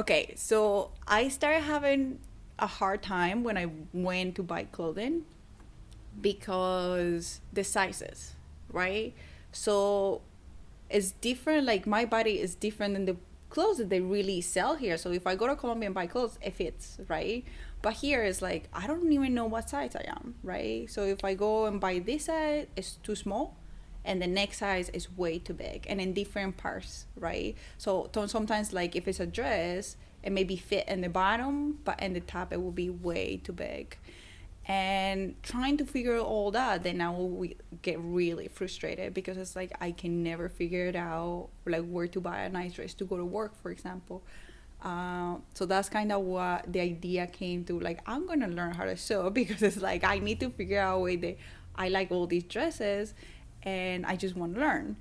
Okay, so I started having a hard time when I went to buy clothing because the sizes, right? So it's different. Like my body is different than the clothes that they really sell here. So if I go to Colombia and buy clothes, it fits, right? But here it's like I don't even know what size I am, right? So if I go and buy this size, it's too small, and the next size is way too big, and in different parts, right? So sometimes like if it's a dress, it may be fit in the bottom, but in the top it will be way too big. And trying to figure all that, then I will get really frustrated because it's like I can never figure it out, like where to buy a nice dress to go to work, for example. Uh, so that's kind of what the idea came to. Like I'm gonna learn how to sew because it's like I need to figure out a way that I like all these dresses, and I just want to learn.